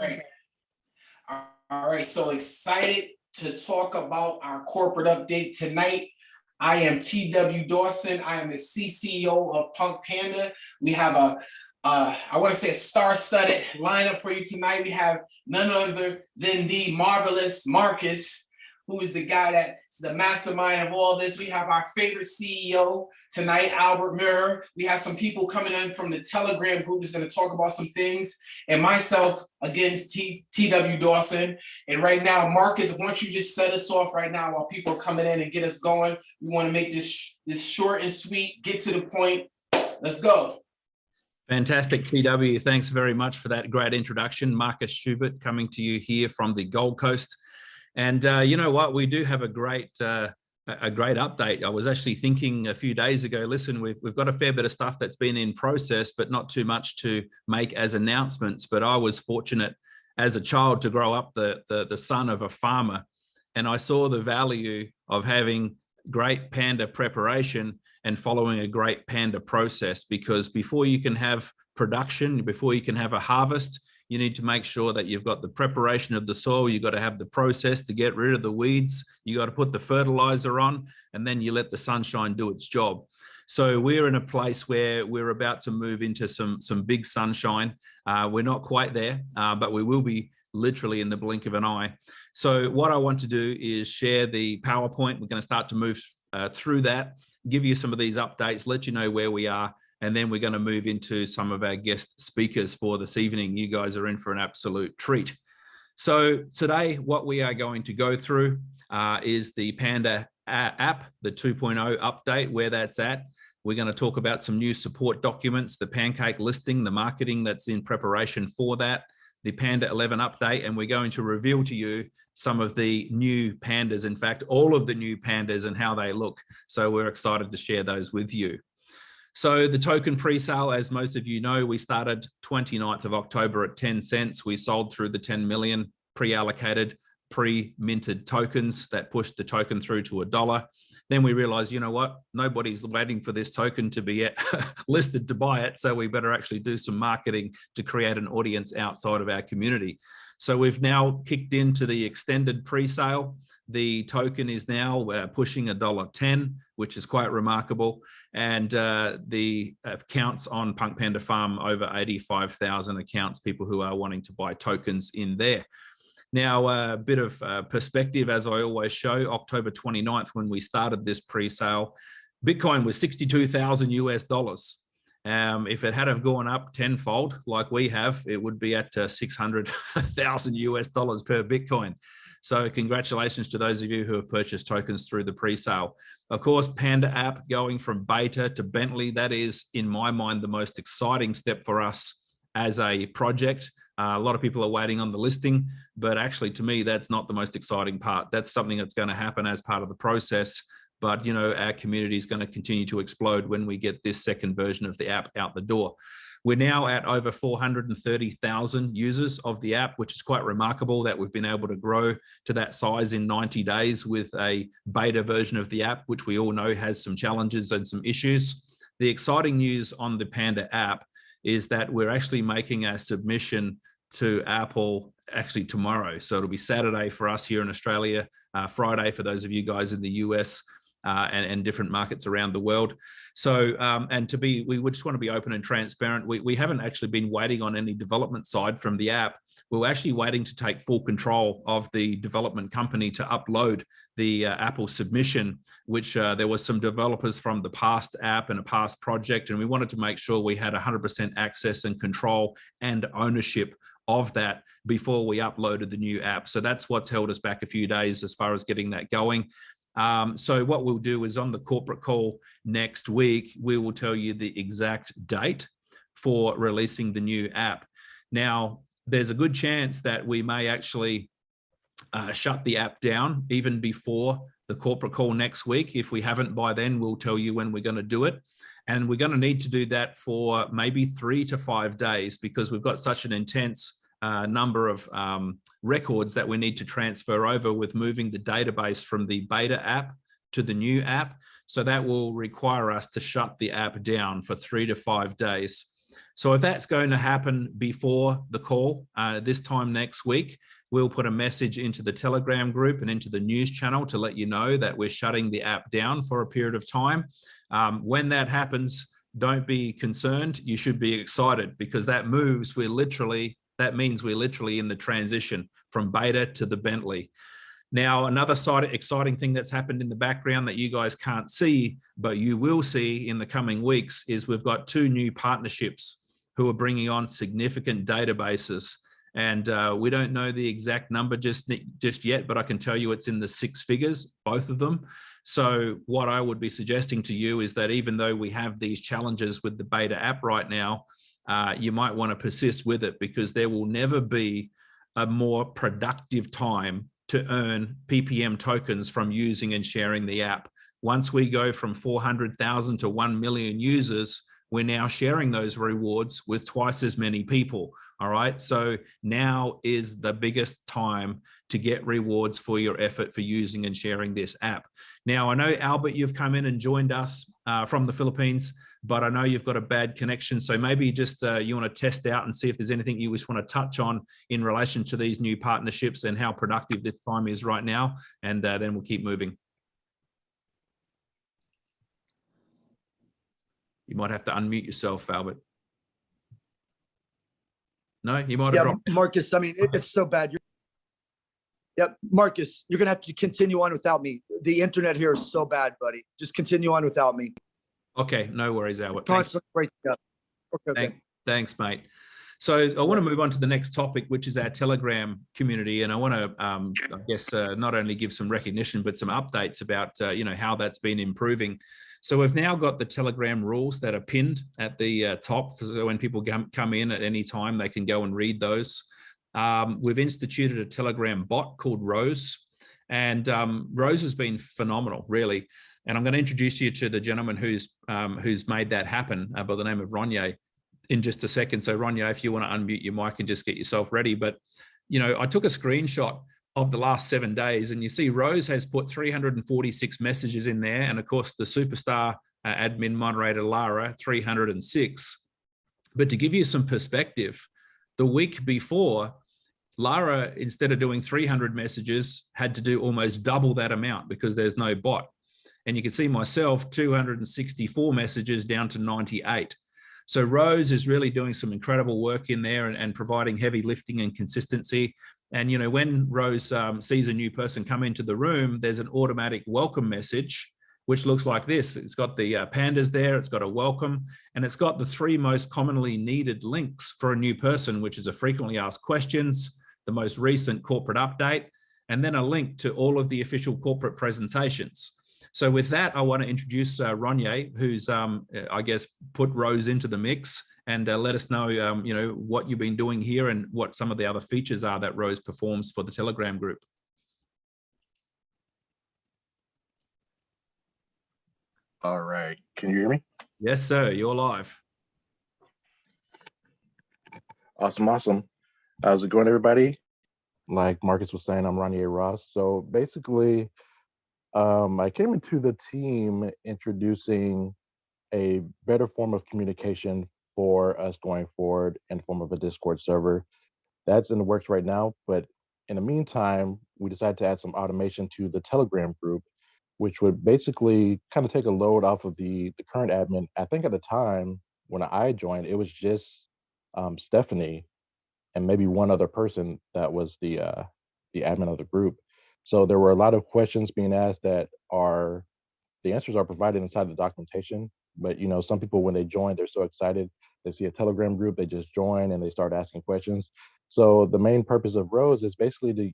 right. All right, so excited to talk about our corporate update tonight. I am TW Dawson. I am the CCO of Punk Panda. We have a, uh, I want to say a star-studded lineup for you tonight. We have none other than the marvelous Marcus, who is the guy that's the mastermind of all this. We have our favorite CEO tonight, Albert Mirror. We have some people coming in from the Telegram group who's going to talk about some things. And myself, against TW Dawson. And right now, Marcus, why don't you just set us off right now while people are coming in and get us going. We want to make this, this short and sweet, get to the point. Let's go. Fantastic, TW. Thanks very much for that great introduction. Marcus Schubert coming to you here from the Gold Coast. And uh, you know what, we do have a great uh, a great update. I was actually thinking a few days ago, listen, we've, we've got a fair bit of stuff that's been in process, but not too much to make as announcements. But I was fortunate as a child to grow up the, the, the son of a farmer. And I saw the value of having great panda preparation and following a great panda process, because before you can have production, before you can have a harvest, you need to make sure that you've got the preparation of the soil, you've got to have the process to get rid of the weeds, you got to put the fertilizer on, and then you let the sunshine do its job. So we're in a place where we're about to move into some, some big sunshine. Uh, we're not quite there, uh, but we will be literally in the blink of an eye. So what I want to do is share the PowerPoint. We're going to start to move uh, through that, give you some of these updates, let you know where we are, and then we're going to move into some of our guest speakers for this evening. You guys are in for an absolute treat. So today, what we are going to go through uh, is the Panda app, the 2.0 update, where that's at. We're going to talk about some new support documents, the Pancake listing, the marketing that's in preparation for that, the Panda 11 update, and we're going to reveal to you some of the new pandas, in fact, all of the new pandas and how they look. So we're excited to share those with you. So the token pre-sale, as most of you know, we started 29th of October at 10 cents. We sold through the 10 million pre-allocated, pre-minted tokens that pushed the token through to a dollar. Then we realized, you know what, nobody's waiting for this token to be listed to buy it. So we better actually do some marketing to create an audience outside of our community. So we've now kicked into the extended pre-sale. The token is now uh, pushing a dollar 10, which is quite remarkable. And uh, the accounts on Punk Panda Farm, over 85,000 accounts, people who are wanting to buy tokens in there. Now, a bit of uh, perspective, as I always show, October 29th, when we started this pre-sale, Bitcoin was 62,000 US dollars. Um, if it had have gone up tenfold like we have, it would be at uh, 600,000 US dollars per Bitcoin. So congratulations to those of you who have purchased tokens through the pre-sale. Of course, Panda app going from beta to Bentley, that is, in my mind, the most exciting step for us as a project. Uh, a lot of people are waiting on the listing, but actually to me, that's not the most exciting part. That's something that's going to happen as part of the process. But, you know, our community is going to continue to explode when we get this second version of the app out the door. We're now at over 430,000 users of the app, which is quite remarkable that we've been able to grow to that size in 90 days with a beta version of the app, which we all know has some challenges and some issues. The exciting news on the Panda app is that we're actually making a submission to Apple actually tomorrow. So it'll be Saturday for us here in Australia, uh, Friday for those of you guys in the US uh, and, and, different markets around the world. So, um, and to be, we would just want to be open and transparent. We, we haven't actually been waiting on any development side from the app. We're actually waiting to take full control of the development company to upload the uh, Apple submission, which uh, there was some developers from the past app and a past project, and we wanted to make sure we had 100% access and control and ownership of that before we uploaded the new app. So that's what's held us back a few days as far as getting that going. Um, so what we'll do is on the corporate call next week, we will tell you the exact date for releasing the new app. Now, there's a good chance that we may actually uh, shut the app down even before the corporate call next week. If we haven't by then, we'll tell you when we're going to do it. And we're going to need to do that for maybe three to five days because we've got such an intense uh, number of um, records that we need to transfer over with moving the database from the beta app to the new app. So that will require us to shut the app down for three to five days. So if that's going to happen before the call uh, this time next week, we'll put a message into the Telegram group and into the news channel to let you know that we're shutting the app down for a period of time. Um, when that happens, don't be concerned. You should be excited because that moves, we're literally, that means we're literally in the transition from beta to the Bentley. Now, another side exciting thing that's happened in the background that you guys can't see, but you will see in the coming weeks is we've got two new partnerships who are bringing on significant databases. And uh, we don't know the exact number just, just yet, but I can tell you it's in the six figures, both of them. So what I would be suggesting to you is that even though we have these challenges with the beta app right now, uh, you might want to persist with it because there will never be a more productive time to earn PPM tokens from using and sharing the app. Once we go from 400,000 to 1 million users, we're now sharing those rewards with twice as many people. All right. So now is the biggest time to get rewards for your effort for using and sharing this app. Now, I know, Albert, you've come in and joined us uh, from the Philippines, but I know you've got a bad connection. So maybe just uh, you want to test out and see if there's anything you just want to touch on in relation to these new partnerships and how productive this time is right now. And uh, then we'll keep moving. You might have to unmute yourself, Albert. No, you might have Yeah, dropped. Marcus, I mean, it- it's so bad. You're- Yep, Marcus, you're gonna have to continue on without me. The internet here is so bad, buddy. Just continue on without me. Okay, no worries, Albert. Thanks. Constantly breaking up. Okay, okay. Thank- Thanks, mate. So I want to move on to the next topic, which is our Telegram community. And I want to, um, I guess, uh, not only give some recognition, but some updates about, uh, you know, how that's been improving. So we've now got the Telegram rules that are pinned at the uh, top. So when people come, come in at any time, they can go and read those. Um, we've instituted a Telegram bot called Rose. And um, Rose has been phenomenal, really. And I'm going to introduce you to the gentleman who's um, who's made that happen uh, by the name of Ronnie in just a second. So Ronnie, if you want to unmute your mic and just get yourself ready. But, you know, I took a screenshot of the last seven days and you see Rose has put 346 messages in there. And of course, the superstar uh, admin moderator, Lara, 306. But to give you some perspective, the week before, Lara, instead of doing 300 messages, had to do almost double that amount because there's no bot. And you can see myself, 264 messages down to 98. So Rose is really doing some incredible work in there and, and providing heavy lifting and consistency. And, you know, when Rose um, sees a new person come into the room, there's an automatic welcome message, which looks like this. It's got the uh, pandas there, it's got a welcome, and it's got the three most commonly needed links for a new person, which is a frequently asked questions, the most recent corporate update, and then a link to all of the official corporate presentations. So with that, I want to introduce uh, Ronnie, who's, um, I guess, put Rose into the mix and uh, let us know, um, you know, what you've been doing here and what some of the other features are that Rose performs for the Telegram group. All right, can you hear me? Yes, sir, you're live. Awesome, awesome. How's it going, everybody? Like Marcus was saying, I'm Ronnie Ross. So basically, um, I came into the team introducing a better form of communication for us going forward in form of a Discord server. That's in the works right now, but in the meantime, we decided to add some automation to the Telegram group, which would basically kind of take a load off of the, the current admin. I think at the time when I joined, it was just um, Stephanie and maybe one other person that was the uh, the admin of the group. So there were a lot of questions being asked that are the answers are provided inside the documentation. But you know, some people when they join, they're so excited. They see a Telegram group, they just join and they start asking questions. So the main purpose of Rose is basically to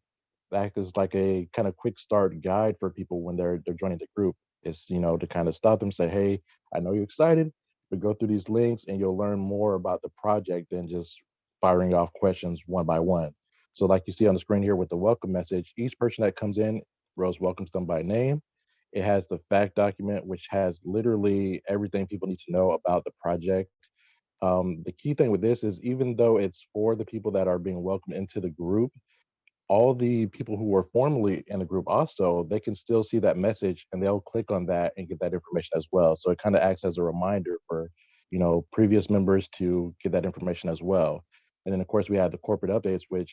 act as like a kind of quick start guide for people when they're they're joining the group. It's you know to kind of stop them, say, hey, I know you're excited, but go through these links and you'll learn more about the project than just firing off questions one by one. So like you see on the screen here with the welcome message, each person that comes in, Rose welcomes them by name. It has the fact document, which has literally everything people need to know about the project. Um, the key thing with this is even though it's for the people that are being welcomed into the group, all the people who were formerly in the group also, they can still see that message and they'll click on that and get that information as well. So it kind of acts as a reminder for you know, previous members to get that information as well. And then of course we have the corporate updates, which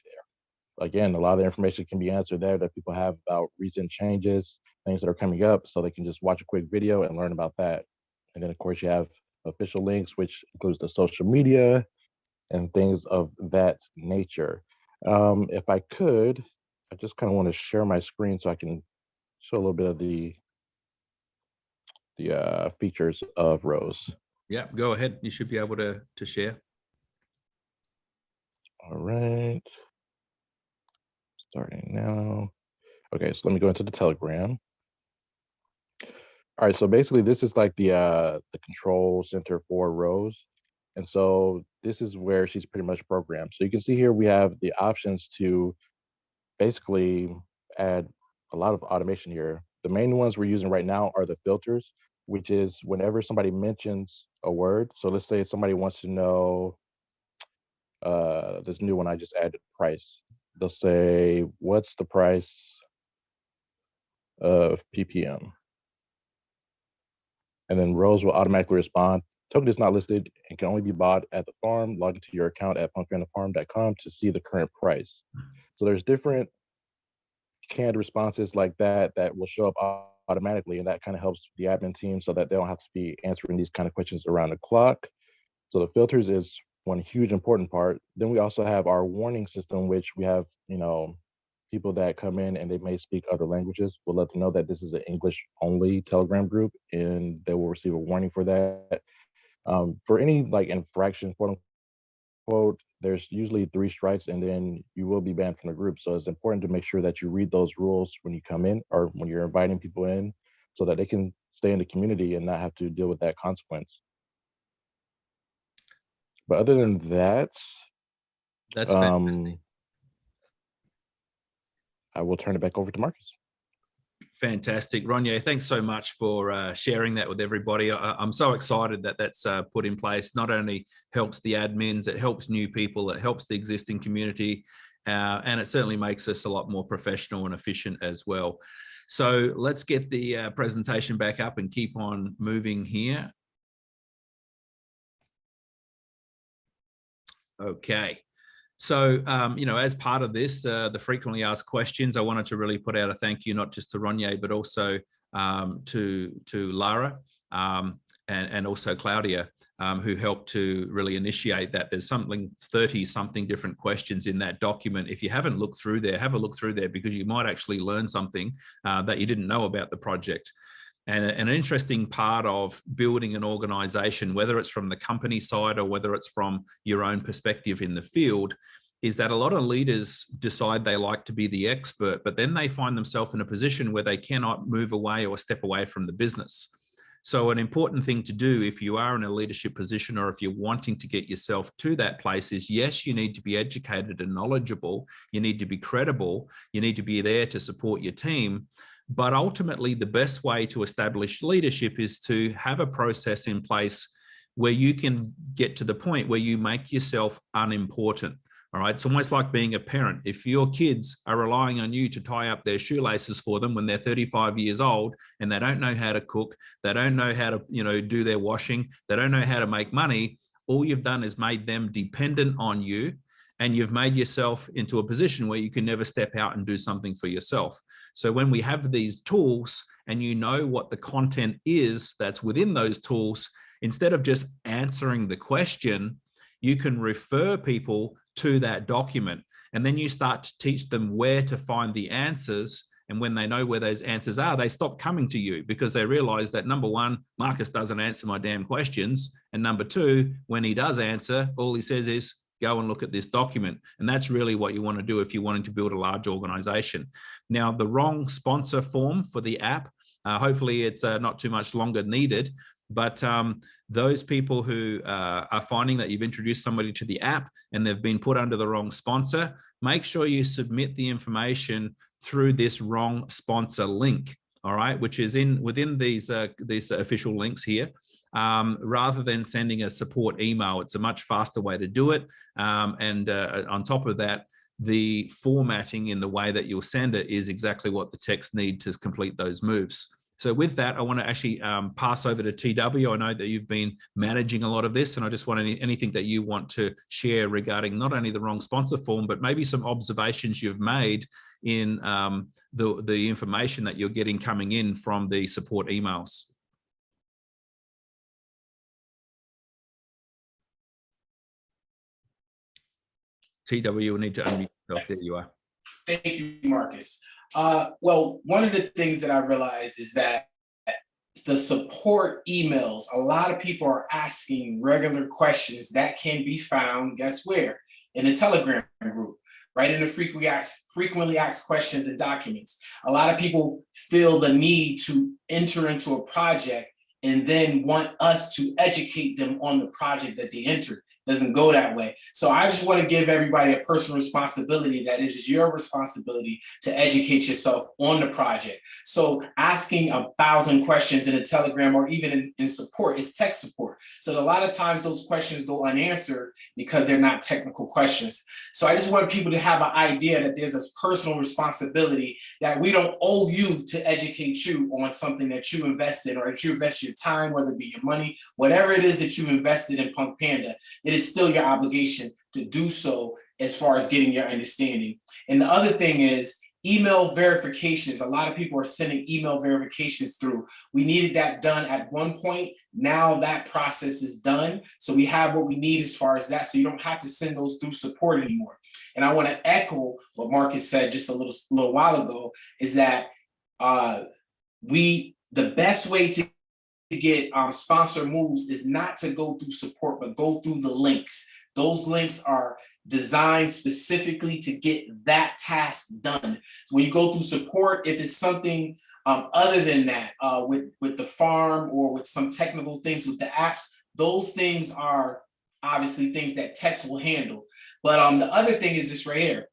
again, a lot of the information can be answered there that people have about recent changes, things that are coming up, so they can just watch a quick video and learn about that. And then of course you have official links, which includes the social media and things of that nature. Um, if I could, I just kind of want to share my screen so I can show a little bit of the the uh, features of Rose. Yeah, go ahead. You should be able to, to share. All right. Starting now. Okay, so let me go into the Telegram. All right, so basically this is like the uh the control center for Rose. And so this is where she's pretty much programmed. So you can see here we have the options to basically add a lot of automation here. The main ones we're using right now are the filters, which is whenever somebody mentions a word. So let's say somebody wants to know uh this new one I just added price. They'll say, what's the price of PPM? And then Rose will automatically respond, token is not listed and can only be bought at the farm. Log into your account at punkpandafarm.com to see the current price. So there's different canned responses like that that will show up automatically and that kind of helps the admin team so that they don't have to be answering these kind of questions around the clock. So the filters is one huge important part. Then we also have our warning system, which we have, you know, people that come in and they may speak other languages. We'll let them know that this is an English only Telegram group and they will receive a warning for that. Um, for any like infraction, quote unquote, there's usually three strikes and then you will be banned from the group. So it's important to make sure that you read those rules when you come in or when you're inviting people in so that they can stay in the community and not have to deal with that consequence. But other than that, That's fantastic. um, I will turn it back over to Marcus. Fantastic. Ronnie, thanks so much for uh, sharing that with everybody. I, I'm so excited that that's uh, put in place. Not only helps the admins, it helps new people, it helps the existing community, uh, and it certainly makes us a lot more professional and efficient as well. So let's get the uh, presentation back up and keep on moving here. Okay. So, um, you know, as part of this, uh, the frequently asked questions, I wanted to really put out a thank you, not just to Ronnie, but also um, to, to Lara um, and, and also Claudia, um, who helped to really initiate that. There's something 30 something different questions in that document. If you haven't looked through there, have a look through there because you might actually learn something uh, that you didn't know about the project. And an interesting part of building an organization, whether it's from the company side or whether it's from your own perspective in the field, is that a lot of leaders decide they like to be the expert, but then they find themselves in a position where they cannot move away or step away from the business. So an important thing to do if you are in a leadership position or if you're wanting to get yourself to that place is yes, you need to be educated and knowledgeable. You need to be credible. You need to be there to support your team. But ultimately, the best way to establish leadership is to have a process in place where you can get to the point where you make yourself unimportant. All right. It's almost like being a parent. If your kids are relying on you to tie up their shoelaces for them when they're 35 years old and they don't know how to cook, they don't know how to, you know, do their washing, they don't know how to make money, all you've done is made them dependent on you and you've made yourself into a position where you can never step out and do something for yourself. So when we have these tools and you know what the content is that's within those tools, instead of just answering the question, you can refer people to that document. And then you start to teach them where to find the answers. And when they know where those answers are, they stop coming to you because they realize that number one, Marcus doesn't answer my damn questions. And number two, when he does answer, all he says is, go and look at this document. And that's really what you want to do if you're wanting to build a large organization. Now, the wrong sponsor form for the app, uh, hopefully it's uh, not too much longer needed, but um, those people who uh, are finding that you've introduced somebody to the app and they've been put under the wrong sponsor, make sure you submit the information through this wrong sponsor link, all right, which is in within these, uh, these official links here. Um, rather than sending a support email, it's a much faster way to do it. Um, and uh, on top of that, the formatting in the way that you'll send it is exactly what the text need to complete those moves. So with that, I want to actually um, pass over to TW. I know that you've been managing a lot of this, and I just want any, anything that you want to share regarding not only the wrong sponsor form, but maybe some observations you've made in um, the, the information that you're getting coming in from the support emails. TW will need to unmute yourself. There you are. Thank you, Marcus. Uh, well, one of the things that I realized is that the support emails, a lot of people are asking regular questions that can be found, guess where? In the Telegram group, right in the frequently asked, frequently asked questions and documents. A lot of people feel the need to enter into a project and then want us to educate them on the project that they entered. Doesn't go that way. So I just want to give everybody a personal responsibility that it is your responsibility to educate yourself on the project. So asking a thousand questions in a telegram or even in, in support is tech support. So a lot of times those questions go unanswered because they're not technical questions. So I just want people to have an idea that there's a personal responsibility that we don't owe you to educate you on something that you invested or that you invest your time, whether it be your money, whatever it is that you invested in Punk Panda, it is still your obligation to do so as far as getting your understanding. And the other thing is email verifications. A lot of people are sending email verifications through. We needed that done at one point. Now that process is done. So we have what we need as far as that. So you don't have to send those through support anymore. And I want to echo what Marcus said just a little, little while ago is that uh, we, the best way to to get um, sponsor moves is not to go through support, but go through the links. Those links are designed specifically to get that task done. So when you go through support, if it's something um, other than that, uh, with, with the farm or with some technical things with the apps, those things are obviously things that techs will handle. But um, the other thing is this right here.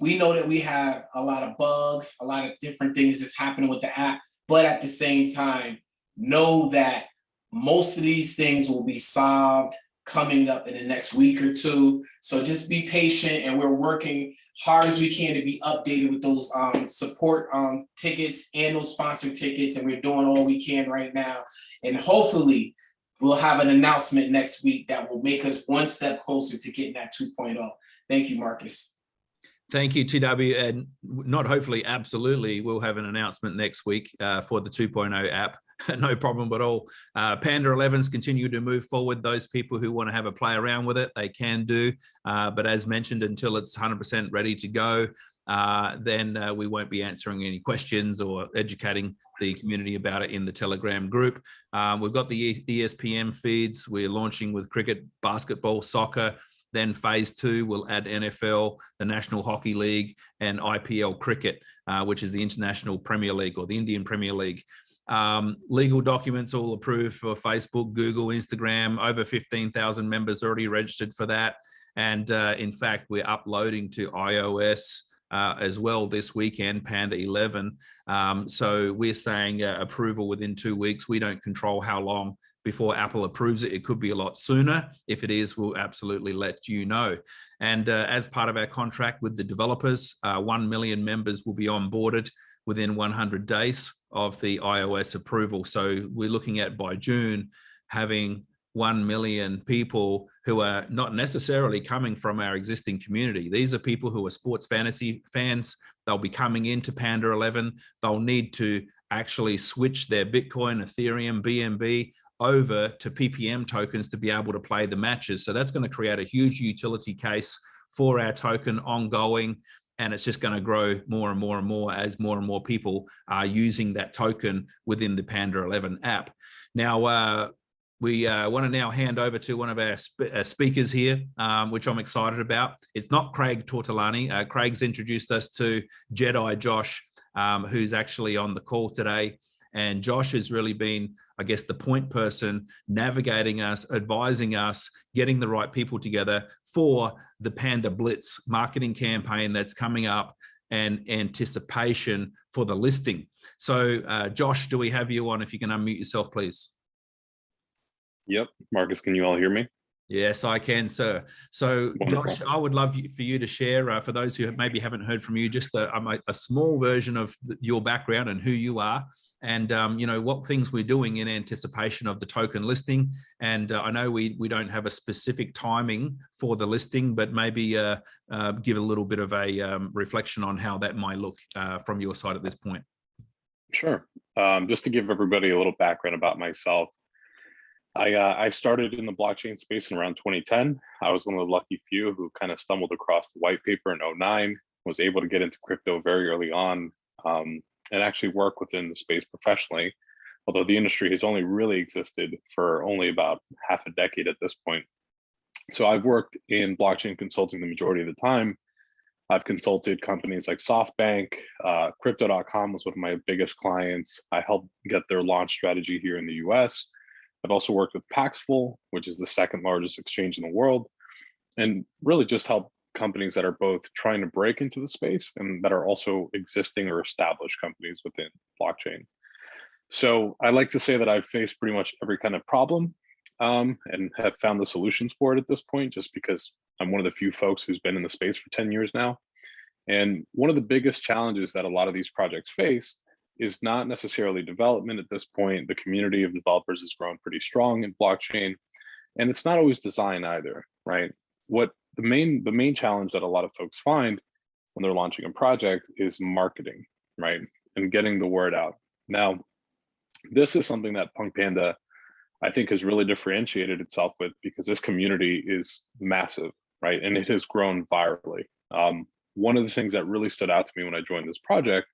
We know that we have a lot of bugs, a lot of different things that's happening with the app, but at the same time, know that most of these things will be solved coming up in the next week or two. So just be patient and we're working hard as we can to be updated with those um, support um, tickets and those sponsor tickets. And we're doing all we can right now. And hopefully we'll have an announcement next week that will make us one step closer to getting that 2.0. Thank you, Marcus. Thank you, TW, and not hopefully, absolutely, we'll have an announcement next week uh, for the 2.0 app. no problem at all. Uh, Panda 11s continue to move forward. Those people who want to have a play around with it, they can do. Uh, but as mentioned, until it's 100% ready to go, uh, then uh, we won't be answering any questions or educating the community about it in the Telegram group. Um, we've got the ESPN feeds. We're launching with cricket, basketball, soccer, then phase two will add NFL, the National Hockey League, and IPL cricket, uh, which is the International Premier League or the Indian Premier League. Um, legal documents all approved for Facebook, Google, Instagram, over 15,000 members already registered for that. And uh, in fact, we're uploading to iOS uh, as well this weekend, Panda 11. Um, so we're saying uh, approval within two weeks. We don't control how long before Apple approves it. It could be a lot sooner. If it is, we'll absolutely let you know. And uh, as part of our contract with the developers, uh, 1 million members will be onboarded within 100 days of the iOS approval. So we're looking at by June having 1 million people who are not necessarily coming from our existing community. These are people who are sports fantasy fans. They'll be coming into Panda 11. They'll need to actually switch their Bitcoin, Ethereum, BNB over to PPM tokens to be able to play the matches. So that's going to create a huge utility case for our token ongoing. And it's just going to grow more and more and more as more and more people are using that token within the Panda 11 app. Now, uh, we uh, want to now hand over to one of our sp uh, speakers here, um, which I'm excited about. It's not Craig Tortolani. Uh, Craig's introduced us to Jedi Josh, um, who's actually on the call today. And Josh has really been, I guess, the point person navigating us, advising us, getting the right people together for the Panda Blitz marketing campaign that's coming up and anticipation for the listing. So uh, Josh, do we have you on? If you can unmute yourself, please. Yep. Marcus, can you all hear me? Yes, I can, sir. So, Wonderful. Josh, I would love you, for you to share, uh, for those who maybe haven't heard from you, just a, a, a small version of your background and who you are, and um, you know what things we're doing in anticipation of the token listing. And uh, I know we we don't have a specific timing for the listing, but maybe uh, uh, give a little bit of a um, reflection on how that might look uh, from your side at this point. Sure. Um, just to give everybody a little background about myself, I, uh, I started in the blockchain space in around 2010. I was one of the lucky few who kind of stumbled across the white paper in 09, was able to get into crypto very early on um, and actually work within the space professionally. Although the industry has only really existed for only about half a decade at this point. So I've worked in blockchain consulting the majority of the time. I've consulted companies like SoftBank, uh, Crypto.com was one of my biggest clients. I helped get their launch strategy here in the US. I've also worked with Paxful, which is the second largest exchange in the world, and really just help companies that are both trying to break into the space and that are also existing or established companies within blockchain. So I like to say that I've faced pretty much every kind of problem um, and have found the solutions for it at this point, just because I'm one of the few folks who's been in the space for 10 years now. And one of the biggest challenges that a lot of these projects face is not necessarily development at this point. The community of developers has grown pretty strong in blockchain, and it's not always design either, right? What the main the main challenge that a lot of folks find when they're launching a project is marketing, right? And getting the word out. Now, this is something that Punk Panda, I think, has really differentiated itself with because this community is massive, right? And it has grown virally. Um, one of the things that really stood out to me when I joined this project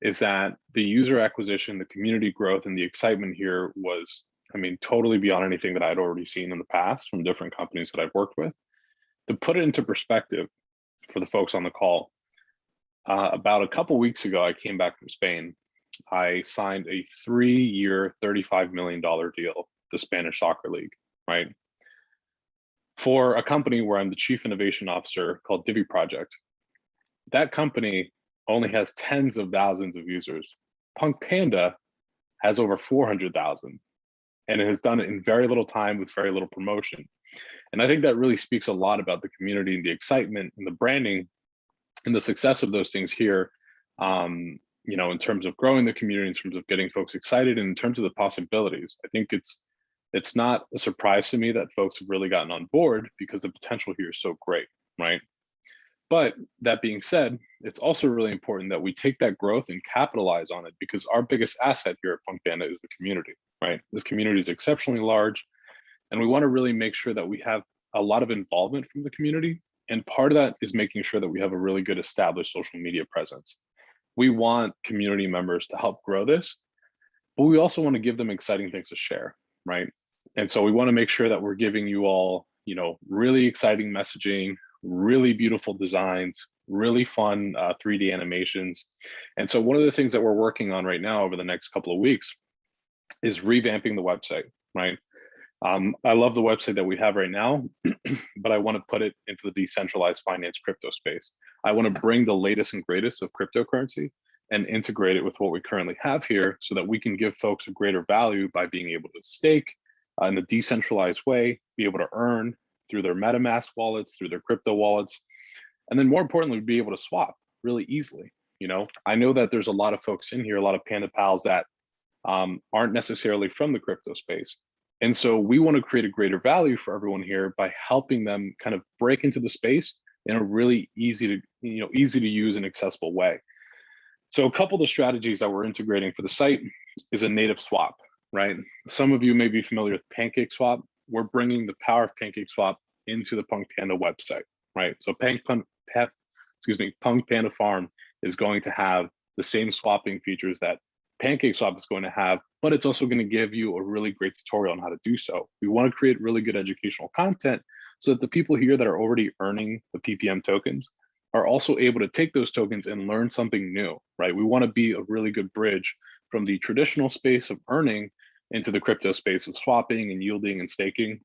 is that the user acquisition, the community growth, and the excitement here was, I mean, totally beyond anything that I'd already seen in the past from different companies that I've worked with. To put it into perspective for the folks on the call, uh, about a couple weeks ago, I came back from Spain. I signed a three-year, $35 million deal, the Spanish Soccer League, right? For a company where I'm the chief innovation officer called Divi Project. That company only has tens of thousands of users. Punk Panda has over 400,000 and it has done it in very little time with very little promotion. And I think that really speaks a lot about the community and the excitement and the branding and the success of those things here. Um, you know, in terms of growing the community, in terms of getting folks excited, and in terms of the possibilities. I think it's it's not a surprise to me that folks have really gotten on board because the potential here is so great, right? But that being said, it's also really important that we take that growth and capitalize on it because our biggest asset here at Punk is the community, right? This community is exceptionally large and we wanna really make sure that we have a lot of involvement from the community. And part of that is making sure that we have a really good established social media presence. We want community members to help grow this, but we also wanna give them exciting things to share, right? And so we wanna make sure that we're giving you all, you know, really exciting messaging, really beautiful designs, really fun uh, 3D animations. And so one of the things that we're working on right now over the next couple of weeks is revamping the website, right? Um, I love the website that we have right now, but I want to put it into the decentralized finance crypto space. I want to bring the latest and greatest of cryptocurrency and integrate it with what we currently have here so that we can give folks a greater value by being able to stake uh, in a decentralized way, be able to earn, through their MetaMask wallets, through their crypto wallets, and then more importantly, be able to swap really easily. You know, I know that there's a lot of folks in here, a lot of Panda pals that um, aren't necessarily from the crypto space. And so we want to create a greater value for everyone here by helping them kind of break into the space in a really easy to, you know, easy to use and accessible way. So a couple of the strategies that we're integrating for the site is a native swap, right? Some of you may be familiar with Pancake Swap we're bringing the power of Pancake Swap into the Punk Panda website, right? So Punk, excuse me, Punk Panda Farm is going to have the same swapping features that Pancake Swap is going to have, but it's also going to give you a really great tutorial on how to do so. We want to create really good educational content so that the people here that are already earning the PPM tokens are also able to take those tokens and learn something new, right? We want to be a really good bridge from the traditional space of earning into the crypto space of swapping and yielding and staking.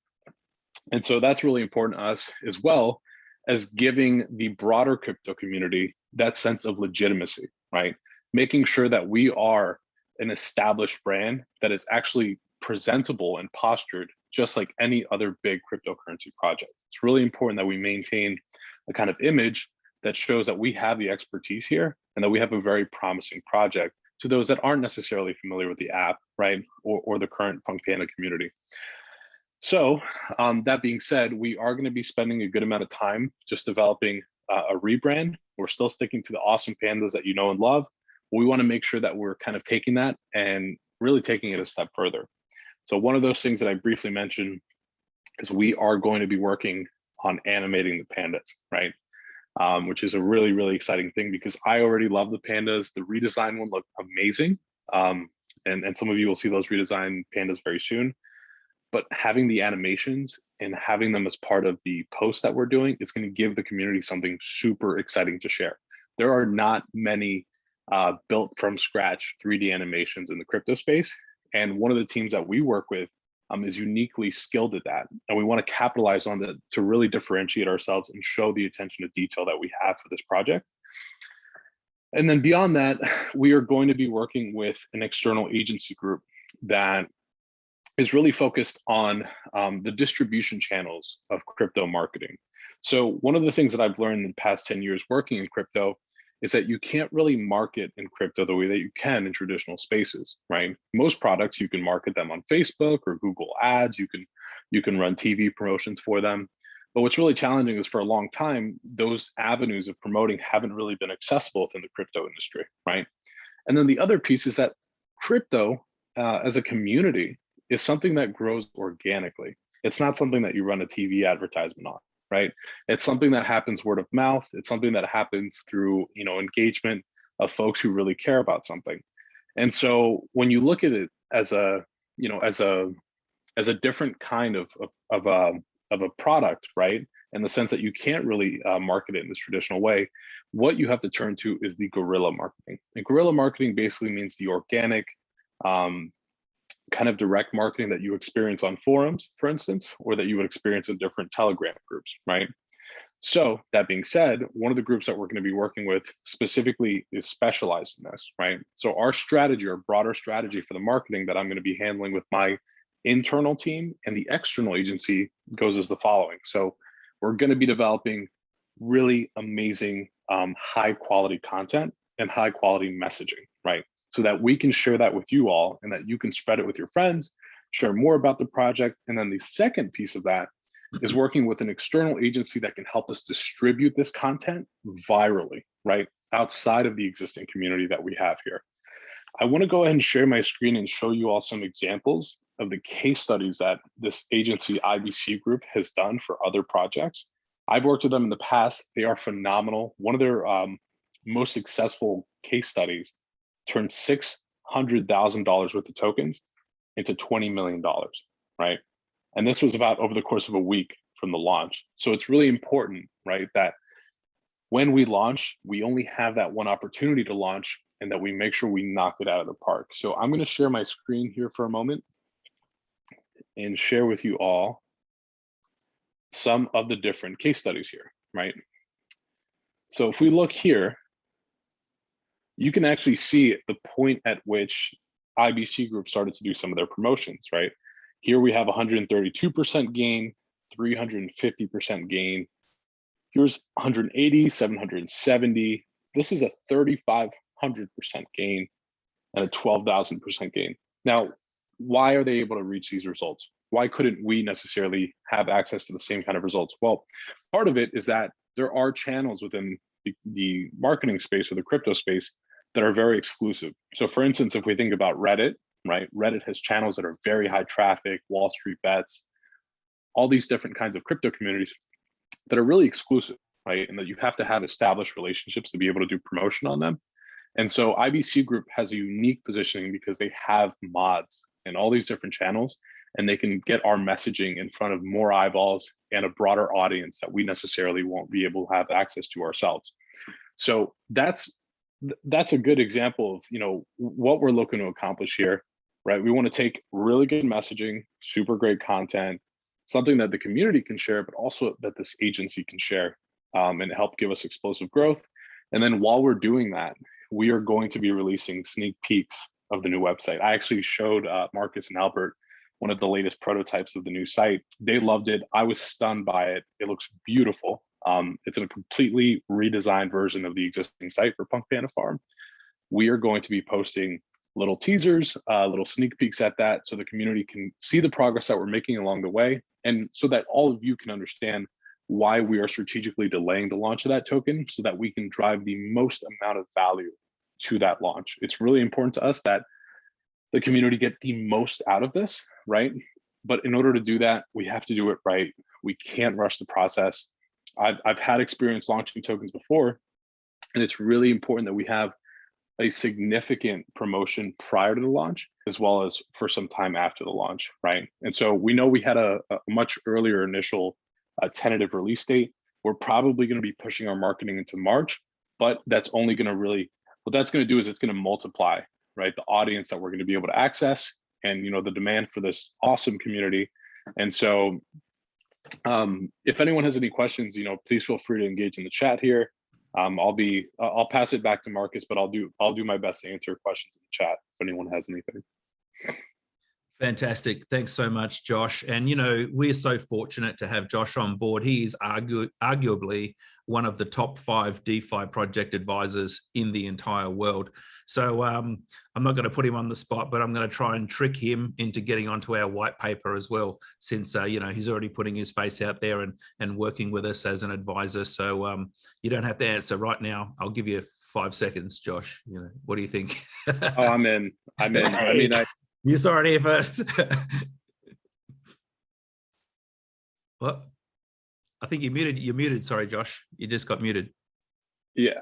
And so that's really important to us as well as giving the broader crypto community that sense of legitimacy, right? Making sure that we are an established brand that is actually presentable and postured just like any other big cryptocurrency project. It's really important that we maintain a kind of image that shows that we have the expertise here and that we have a very promising project to those that aren't necessarily familiar with the app, right? Or, or the current Punk Panda community. So um, that being said, we are going to be spending a good amount of time just developing uh, a rebrand. We're still sticking to the awesome pandas that you know and love. We want to make sure that we're kind of taking that and really taking it a step further. So one of those things that I briefly mentioned is we are going to be working on animating the pandas, right? Um, which is a really, really exciting thing because I already love the pandas. The redesign one looked amazing. Um, and, and some of you will see those redesigned pandas very soon. But having the animations and having them as part of the post that we're doing is going to give the community something super exciting to share. There are not many uh, built from scratch 3D animations in the crypto space. And one of the teams that we work with um, is uniquely skilled at that. And we want to capitalize on that to really differentiate ourselves and show the attention to detail that we have for this project. And then beyond that, we are going to be working with an external agency group that is really focused on um, the distribution channels of crypto marketing. So one of the things that I've learned in the past 10 years working in crypto is that you can't really market in crypto the way that you can in traditional spaces, right? Most products you can market them on Facebook or Google Ads, you can you can run TV promotions for them. But what's really challenging is for a long time, those avenues of promoting haven't really been accessible within the crypto industry, right? And then the other piece is that crypto uh, as a community is something that grows organically. It's not something that you run a TV advertisement on right? It's something that happens word of mouth. It's something that happens through, you know, engagement of folks who really care about something. And so when you look at it as a, you know, as a, as a different kind of, of, of, a, um, of a product, right? In the sense that you can't really uh, market it in this traditional way, what you have to turn to is the guerrilla marketing. And guerrilla marketing basically means the organic, um, kind of direct marketing that you experience on forums, for instance, or that you would experience in different Telegram groups, right? So that being said, one of the groups that we're going to be working with specifically is specialized in this, right? So our strategy or broader strategy for the marketing that I'm going to be handling with my internal team and the external agency goes as the following. So we're going to be developing really amazing, um, high quality content and high quality messaging, right? So that we can share that with you all and that you can spread it with your friends, share more about the project. And then the second piece of that is Mm-hmm. working with an external agency that can help us distribute this content virally, right? Outside of the existing community that we have here. I want to go ahead and share my screen and show you all some examples of the case studies that this agency IBC group has done for other projects. I've worked with them in the past. They are phenomenal. One of their um, most successful case studies turned $600,000 worth of tokens into $20 million, right? And this was about over the course of a week from the launch. So it's really important, right, that when we launch, we only have that one opportunity to launch and that we make sure we knock it out of the park. So I'm going to share my screen here for a moment and share with you all some of the different case studies here, right? So if we look here, you can actually see the point at which IBC Group started to do some of their promotions, right? Here we have 132% gain, 350% gain. Here's 180, 770. This is a 3,500% gain and a 12,000% gain. Now, why are they able to reach these results? Why couldn't we necessarily have access to the same kind of results? Well, part of it is that there are channels within the, the marketing space or the crypto space that are very exclusive. So for instance, if we think about Reddit, right? Reddit has channels that are very high traffic, Wall Street bets, all these different kinds of crypto communities that are really exclusive, right? And that you have to have established relationships to be able to do promotion on them. And so IBC Group has a unique positioning because they have mods in all these different channels and they can get our messaging in front of more eyeballs and a broader audience that we necessarily won't be able to have access to ourselves. So that's that's a good example of you know what we're looking to accomplish here right? We want to take really good messaging super great content something that the community can share but also that this agency can share um, and help give us explosive growth. And then while we're doing that we are going to be releasing sneak peeks of the new website. I actually showed uh, marcus and albert one of the latest prototypes of the new site. They loved it. I was stunned by it. It looks beautiful um, it's a completely redesigned version of the existing site for Punk Panda Farm. we are going to be posting little teasers, uh, little sneak peeks at that so the community can see the progress that we're making along the way. And so that all of you can understand why we are strategically delaying the launch of that token so that we can drive the most amount of value to that launch. It's really important to us that the community get the most out of this, right? But in order to do that, we have to do it right. We can't rush the process. I've, I've had experience launching tokens before, and it's really important that we have a significant promotion prior to the launch, as well as for some time after the launch, right? And so we know we had a, a much earlier initial uh, tentative release date. We're probably going to be pushing our marketing into March, but that's only going to really, what that's going to do is it's going to multiply, right? The audience that we're going to be able to access and, you know, the demand for this awesome community. And so um, if anyone has any questions, you know, please feel free to engage in the chat here. Um, I'll be, I'll pass it back to Marcus, but I'll do, I'll do my best to answer questions in the chat if anyone has anything. Fantastic. Thanks so much, Josh. And, you know, we're so fortunate to have Josh on board. He is argu arguably one of the top five DeFi project advisors in the entire world. So um, I'm not going to put him on the spot, but I'm going to try and trick him into getting onto our white paper as well, since, uh, you know, he's already putting his face out there and, and working with us as an advisor. So um, you don't have to answer right now. I'll give you five seconds, Josh. You know, what do you think? Oh, I'm in. I'm in. I mean, I, You saw it here first. what? I think you muted. You're muted. Sorry, Josh. You just got muted. Yeah,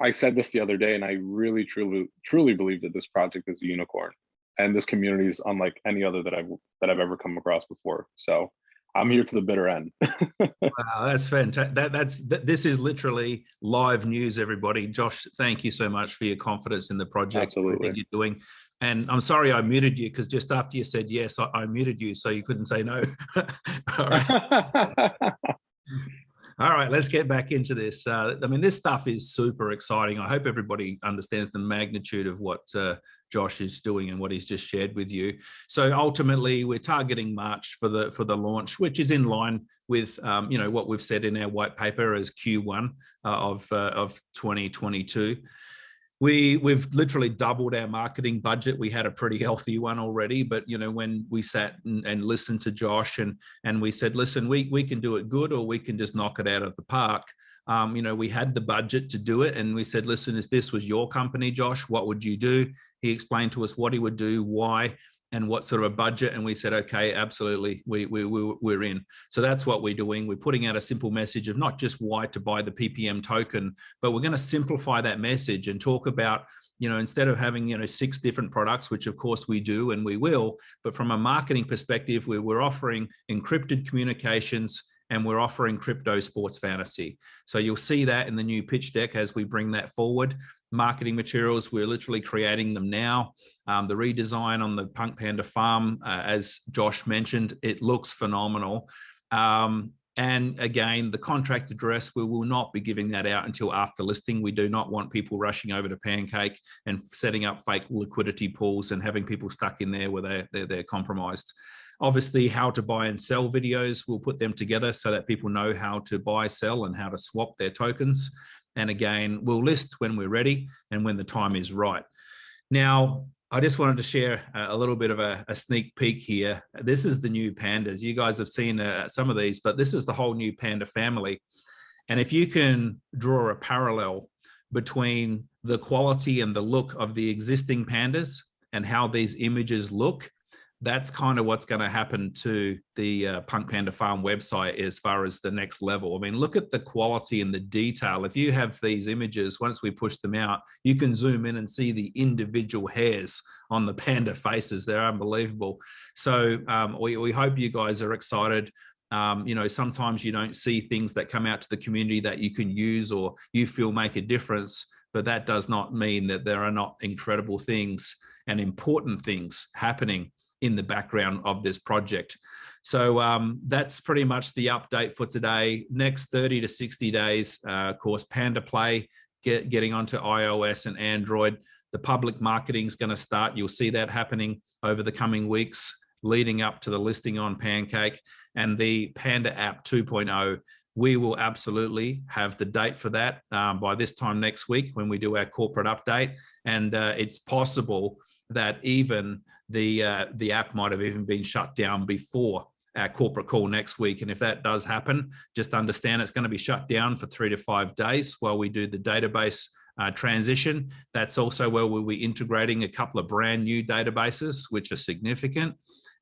I said this the other day, and I really, truly, truly believe that this project is a unicorn, and this community is unlike any other that I've that I've ever come across before. So I'm here to the bitter end. wow, that's fantastic. That, that's that, this is literally live news, everybody. Josh, thank you so much for your confidence in the project. Absolutely. you're doing. And I'm sorry I muted you because just after you said yes, I, I muted you so you couldn't say no. All right. All right, let's get back into this. Uh, I mean, this stuff is super exciting. I hope everybody understands the magnitude of what uh, Josh is doing and what he's just shared with you. So ultimately, we're targeting March for the for the launch, which is in line with um, you know what we've said in our white paper as Q1 uh, of uh, of 2022 we we've literally doubled our marketing budget. We had a pretty healthy one already but you know when we sat and, and, listened to josh and and we said listen we we can do it good or we can just knock it out of the park um, you know we had the budget to do it and we said listen if this was your company josh what would you do? He explained to us what he would do why and what sort of a budget and we said okay absolutely we, we, we we're in so that's what we're doing we're putting out a simple message of not just why to buy the ppm token but we're going to simplify that message and talk about you know instead of having you know six different products which of course we do and we will but from a marketing perspective we we're offering encrypted communications and we're offering crypto sports fantasy. So you'll see that in the new pitch deck as we bring that forward. Marketing materials, we're literally creating them now. Um, the redesign on the Punk Panda farm, uh, as Josh mentioned, it looks phenomenal. Um, and again, the contract address, we will not be giving that out until after listing. We do not want people rushing over to Pancake and setting up fake liquidity pools and having people stuck in there where they're, they're, they're compromised. Obviously, how to buy and sell videos, we'll put them together so that people know how to buy, sell, and how to swap their tokens. And again, we'll list when we're ready and when the time is right. Now, I just wanted to share a little bit of a, a, sneak peek here. This is the new pandas. You guys have seen uh, some of these, but this is the whole new panda family. And if you can draw a parallel between the quality and the look of the existing pandas and how these images look, that's kind of what's going to happen to the uh, Punk Panda Farm website as far as the next level. I mean, look at the quality and the detail. If you have these images, once we push them out, you can zoom in and see the individual hairs on the panda faces. They're unbelievable. So um, we, we hope you guys are excited. Um, you know, sometimes you don't see things that come out to the community that you can use or you feel make a difference, but that does not mean that there are not incredible things and important things happening in the background of this project. So um, that's pretty much the update for today. Next 30 to 60 days, uh, of course, Panda Play get, getting onto iOS and Android. The public marketing is going to start. You'll see that happening over the coming weeks leading up to the listing on Pancake and the Panda app 2.0 we will absolutely have the date for that um, by this time next week when we do our corporate update. And uh, it's possible that even the uh, the app might have even been shut down before our corporate call next week. And if that does happen, just understand it's going to be shut down for three to five days while we do the database uh, transition. That's also where we'll be integrating a couple of brand new databases, which are significant.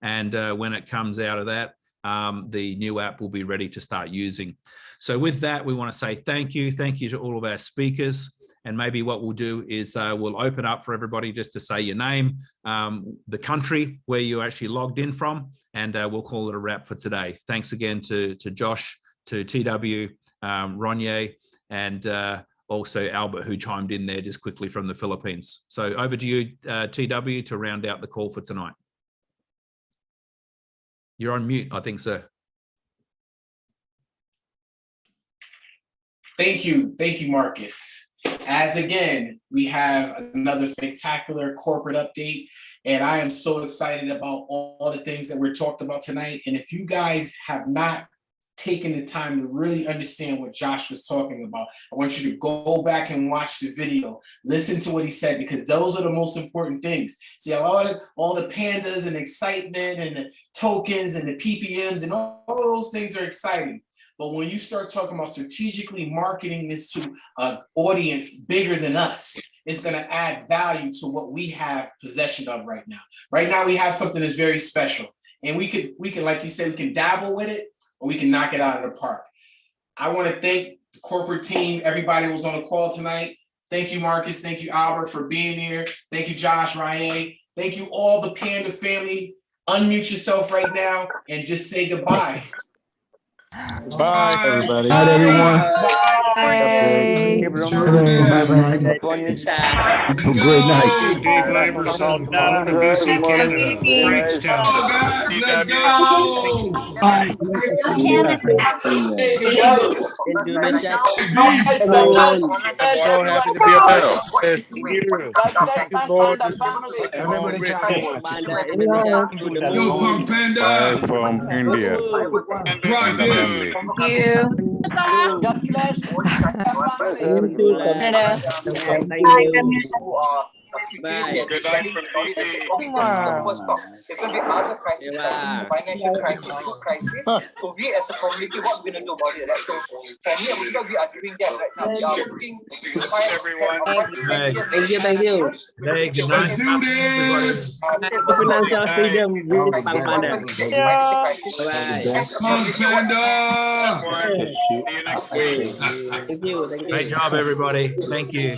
And uh, when it comes out of that, um, the new app will be ready to start using. So with that, we want to say thank you. Thank you to all of our speakers. And maybe what we'll do is uh, we'll open up for everybody just to say your name, um, the country where you actually logged in from, and uh, we'll call it a wrap for today. Thanks again to, to Josh, to TW, um, Ronnie, and uh, also Albert, who chimed in there just quickly from the Philippines. So over to you, uh, TW, to round out the call for tonight. You're on mute, I think, sir. Thank you, thank you, Marcus. As again, we have another spectacular corporate update, and I am so excited about all, all the things that we're talked about tonight. And if you guys have not taken the time to really understand what Josh was talking about, I want you to go back and watch the video, listen to what he said, because those are the most important things. See, a lot of all the pandas and excitement and the tokens and the PPMs and all, all those things are exciting. But when you start talking about strategically marketing this to an audience bigger than us, it's going to add value to what we have possession of right now. Right now, we have something that's very special, and we could, we can, like you said, we can dabble with it, or we can knock it out of the park. I want to thank the corporate team, everybody was on the call tonight. Thank you, Marcus. Thank you, Albert, for being here. Thank you, Josh, Ryan. Thank you, all the Panda family. Unmute yourself right now and just say goodbye. Bye, everybody. Bye, everyone. Bye. Have a great night. Dave Laver, Salt Down, and BC Canada. Great job. Let's go. I'm so happy to be a part of this. Thank you, Lord. Yo, Punk Bye Panda. from India. Thank you. Thank you. This. Good night from DD. There will be other crises, like financial crisis, food crisis. So we as a community, what we're gonna do about it, right? So for me and Muslim, we are doing that right now. We are looking to find Everyone. Hey. Thank you, thank you. Hey, good night. Let's do this. Financial freedom, we will Punk Panda. Punk Panda. Everyone. See you next week. Thank you, thank you. Great job, everybody. Thank you.